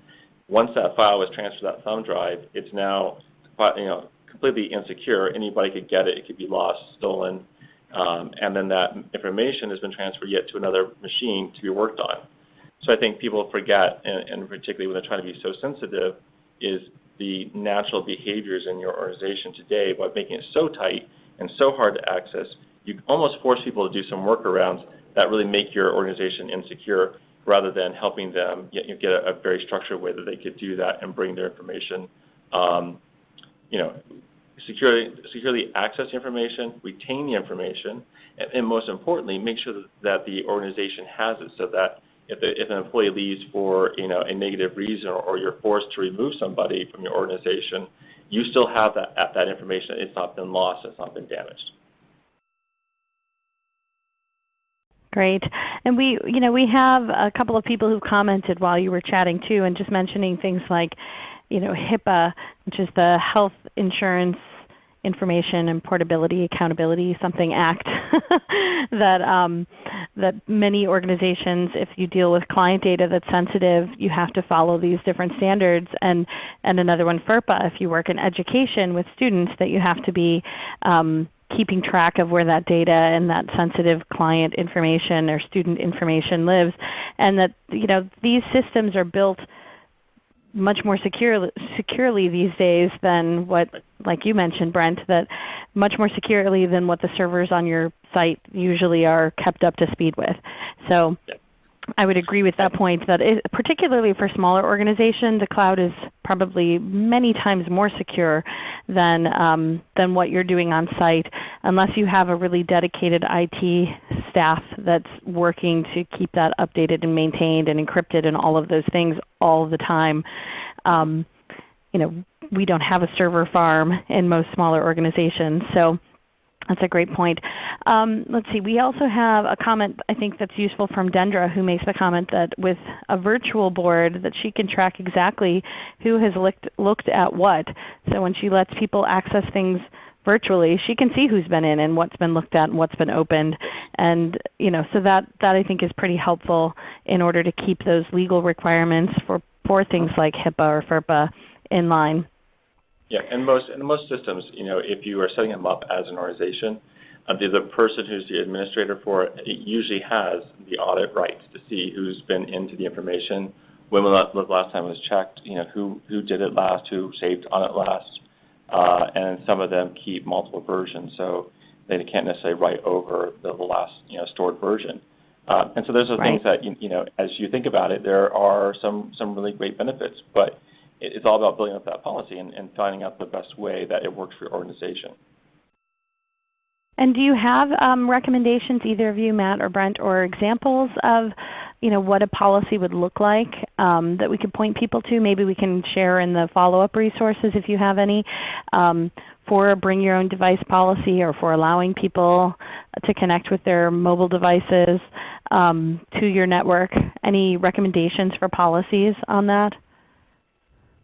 [SPEAKER 3] once that file was transferred to that thumb drive, it's now you know, completely insecure. Anybody could get it. It could be lost, stolen, um, and then that information has been transferred yet to another machine to be worked on. So I think people forget, and, and particularly when they're trying to be so sensitive, is the natural behaviors in your organization today by making it so tight and so hard to access, you almost force people to do some workarounds that really make your organization insecure rather than helping them get, you know, get a, a, very structured way that they could do that and bring their information, um, you know, securely, securely access information, retain the information, and, and, most importantly, make sure that the organization has it so that if, an employee leaves for you know, a negative reason or, you're forced to remove somebody from your organization, you still have that, that information. It's not been lost. It's not been damaged.
[SPEAKER 1] Great. And we, you know, we have a couple of people who commented while you were chatting too, and just mentioning things like, you know, HIPAA, which is the Health Insurance Information and Portability Accountability Something Act, that um, that many organizations, if you deal with client data that's sensitive, you have to follow these different standards. And and another one, FERPA, if you work in education with students, that you have to be um, keeping track of where that data and that sensitive client information or student information lives, and that you know, these systems are built much more secure, securely these days than what, like you mentioned, Brent, that much more securely than what the servers on your site usually are kept up to speed with. So I would agree with that point that it, particularly for smaller organizations, the cloud is probably many times more secure than, um, than what you're doing on site unless you have a really dedicated IT staff that's working to keep that updated and maintained and encrypted and all of those things all the time. Um, you know, we don't have a server farm in most smaller organizations. So That's a great point. Um, let's see. We also have a comment I think that's useful from Dendra who makes the comment that with a virtual board that she can track exactly who has looked, looked at what. So when she lets people access things virtually, she can see who's been in and what's been looked at and what's been opened. And you know, so that, that I think is pretty helpful in order to keep those legal requirements for, for things like HIPAA or FERPA in line.
[SPEAKER 3] Yeah, and most in most systems, you know, if you are setting them up as an organization, uh, the, the person who's the administrator for it, it usually has the audit rights to see who's been into the information, when the last time it was checked, you know, who who did it last, who saved on it last, uh, and some of them keep multiple versions, so they can't necessarily write over the, the last you know stored version. Uh, and so those are right. things that you, you know, as you think about it, there are some some really great benefits, but it's all about building up that policy and, and finding out the best way that it works for your organization.
[SPEAKER 1] And do you have um, recommendations, either of you, Matt or Brent, or examples of you know, what a policy would look like um, that we could point people to? Maybe we can share in the follow-up resources if you have any um, for a bring your own device policy or for allowing people to connect with their mobile devices um, to your network. Any recommendations for policies on that?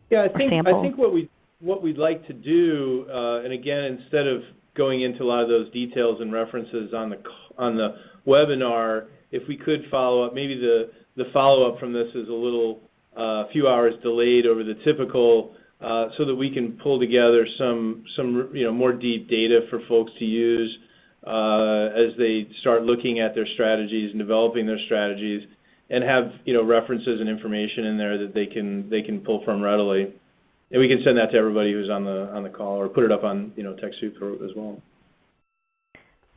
[SPEAKER 2] Yeah, I think I think what we what we'd like to do, uh, and again, instead of going into a lot of those details and references on the on the webinar, if we could follow up, maybe the the follow up from this is a little uh, few hours delayed over the typical, uh, so that we can pull together some some you know more deep data for folks to use uh, as they start looking at their strategies and developing their strategies and have you know references and information in there that they can they can pull from readily. And we can send that to everybody who's on the on the call, or put it up on you know TechSoup as well.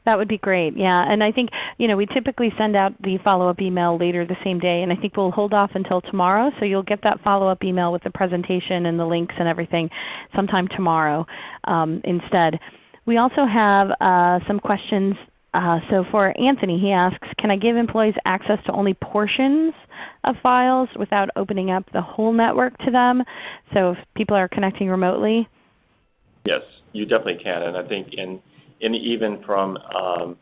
[SPEAKER 1] That would be great. Yeah, and I think you know we typically send out the follow-up email later the same day, and I think we'll hold off until tomorrow. So you'll get that follow-up email with the presentation and the links and everything sometime tomorrow um, instead. We also have uh, some questions uh, so for Anthony, he asks, can I give employees access to only portions of files without opening up the whole network to them? So if people are connecting remotely?
[SPEAKER 3] Yes, you definitely can. And I think in, in even from um,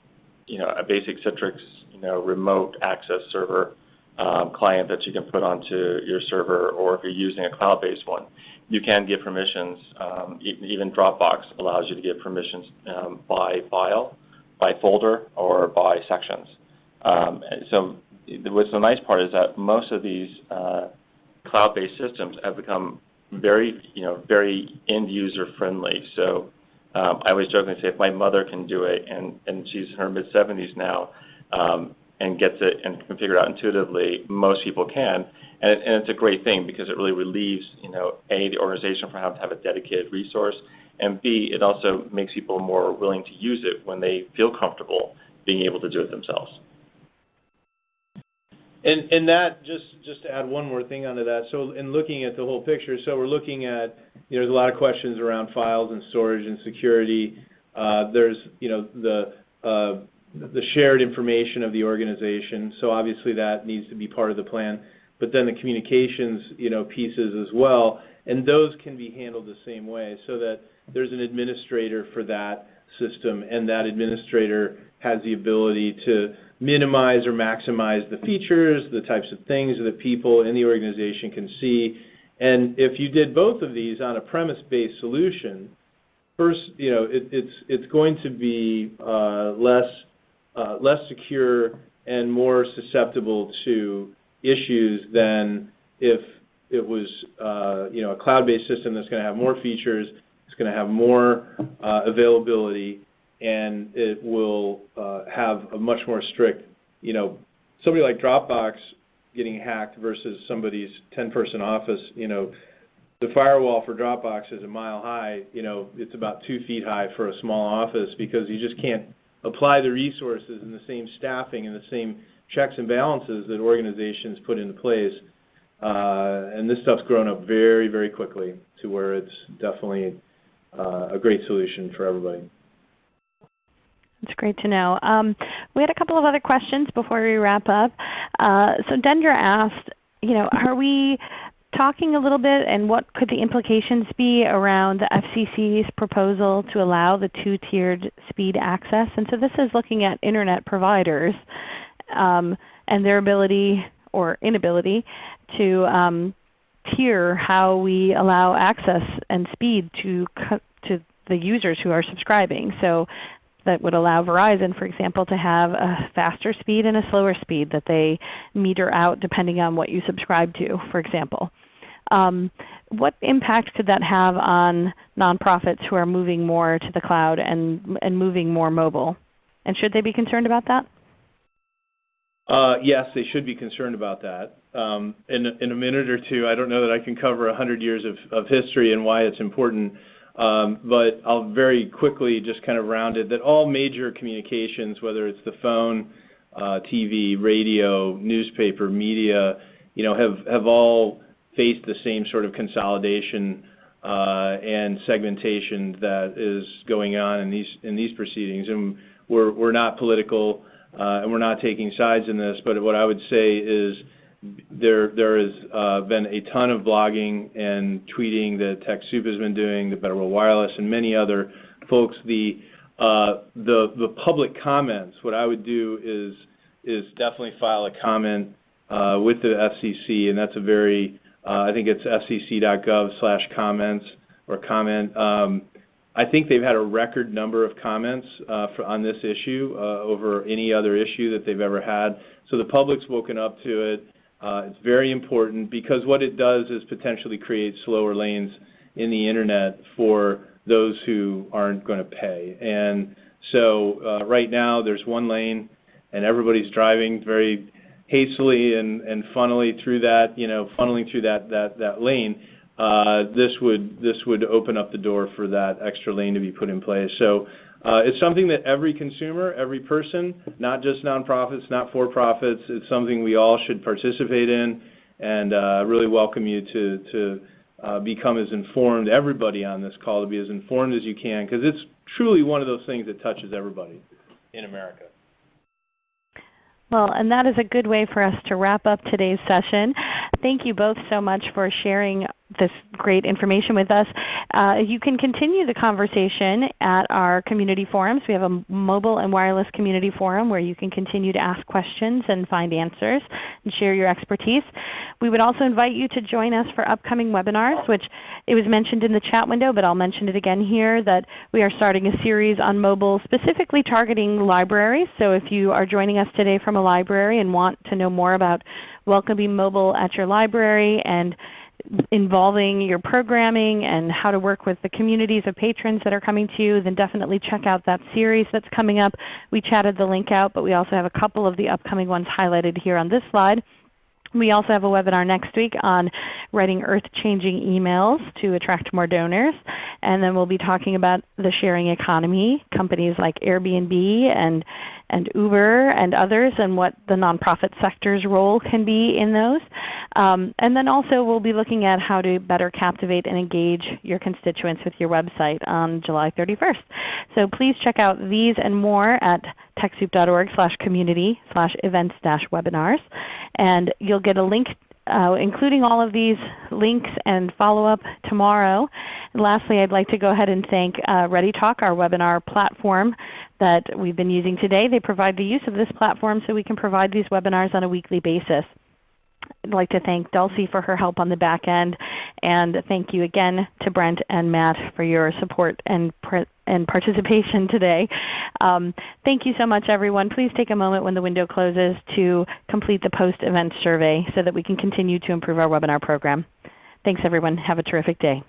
[SPEAKER 3] you know, a basic Citrix you know, remote access server um, client that you can put onto your server, or if you're using a cloud-based one, you can give permissions. Um, even Dropbox allows you to give permissions um, by file by folder or by sections. Um, so what's the nice part is that most of these uh, cloud-based systems have become very, you know, very end-user friendly. So um, I always jokingly say if my mother can do it, and, and she's in her mid-70s now, um, and gets it and can figure it out intuitively, most people can. And, and, it's a great thing because it really relieves, you know, A, the organization from having to have a dedicated resource, and B, it also makes people more willing to use it when they feel comfortable being able to do it themselves.
[SPEAKER 2] And, that, just, just to add one more thing onto that, so in looking at the whole picture, so we're looking at, you know, there's a lot of questions around files and storage and security. Uh, there's, you know, the, uh, the shared information of the organization, so obviously that needs to be part of the plan. But then the communications, you know, pieces as well, and those can be handled the same way so that there's an administrator for that system, and that administrator has the ability to minimize or maximize the features, the types of things that people in the organization can see. And if you did both of these on a premise-based solution, first, you know, it, it's it's going to be uh, less uh, less secure and more susceptible to issues than if it was uh, you know a cloud-based system that's going to have more features it's going to have more uh, availability, and it will uh, have a much more strict, you know, somebody like Dropbox getting hacked versus somebody's 10-person office, you know, the firewall for Dropbox is a mile high. You know, it's about two feet high for a small office because you just can't apply the resources and the same staffing and the same checks and balances that organizations put into place. Uh, and this stuff's grown up very, very quickly to where it's definitely a great solution for everybody.
[SPEAKER 1] That's great to know. Um, we had a couple of other questions before we wrap up. Uh, so Dendra asked, you know, are we talking a little bit and what could the implications be around the FCC's proposal to allow the two-tiered speed access. And so this is looking at Internet providers um, and their ability or inability to um, tier how we allow access and speed to, to the users who are subscribing. So that would allow Verizon, for example, to have a faster speed and a slower speed that they meter out depending on what you subscribe to, for example. Um, what impact could that have on nonprofits who are moving more to the cloud and, and moving more mobile? And should they be concerned about that?
[SPEAKER 2] Uh, yes, they should be concerned about that. Um, in, in a minute or two, I don't know that I can cover 100 years of, of history and why it's important. Um, but I'll very quickly just kind of round it that all major communications, whether it's the phone, uh, TV, radio, newspaper, media, you know, have, have all faced the same sort of consolidation uh, and segmentation that is going on in these in these proceedings. And we're we're not political and we're not taking sides in this, but what I would say is there has uh, been a ton of blogging and tweeting that TechSoup has been doing, the Better World Wireless, and many other folks. The uh, the public comments. What I would do is definitely file a comment uh, with the FCC, and that's a very uh, I think it's fcc.gov/comments or comment. I think they've had a record number of comments uh, on this issue uh, over any other issue that they've ever had. So the public's woken up to it. Uh, it's very important because what it does is potentially create slower lanes in the internet for those who aren't going to pay. And so right now there's one lane and everybody's driving very hastily and, funnily through that, you know, funneling through that lane. Uh, this would this would open up the door for that extra lane to be put in place. So uh, it's something that every consumer, every person, not just nonprofits, not for-profits, it's something we all should participate in, and uh, really welcome you to, become as informed, everybody on this call, to be as informed as you can, because it's truly one of those things that touches everybody in America.
[SPEAKER 1] Well, and that is a good way for us to wrap up today's session. Thank you both so much for sharing this great information with us. Uh, you can continue the conversation at our community forums. We have a mobile and wireless community forum where you can continue to ask questions and find answers and share your expertise. We would also invite you to join us for upcoming webinars, which it was mentioned in the chat window, but I'll mention it again here that we are starting a series on mobile specifically targeting libraries. So if you are joining us today from a library and want to know more about welcoming mobile at your library and involving your programming and how to work with the communities of patrons that are coming to you, then definitely check out that series that's coming up. We chatted the link out, but we also have a couple of the upcoming ones highlighted here on this slide. We also have a webinar next week on writing earth-changing emails to attract more donors. And then we'll be talking about the sharing economy, companies like Airbnb and and Uber and others and what the nonprofit sector's role can be in those. Um, and then also we'll be looking at how to better captivate and engage your constituents with your website on July 31st. So please check out these and more at TechSoup.org slash community slash events dash webinars. And you'll get a link uh, including all of these links and follow-up tomorrow. And lastly, I'd like to go ahead and thank uh, ReadyTalk, our webinar platform that we've been using today. They provide the use of this platform so we can provide these webinars on a weekly basis. I'd like to thank Dulcie for her help on the back end, and thank you again to Brent and Matt for your support and, and participation today. Um, thank you so much everyone. Please take a moment when the window closes to complete the post-event survey so that we can continue to improve our webinar program. Thanks everyone. Have a terrific day.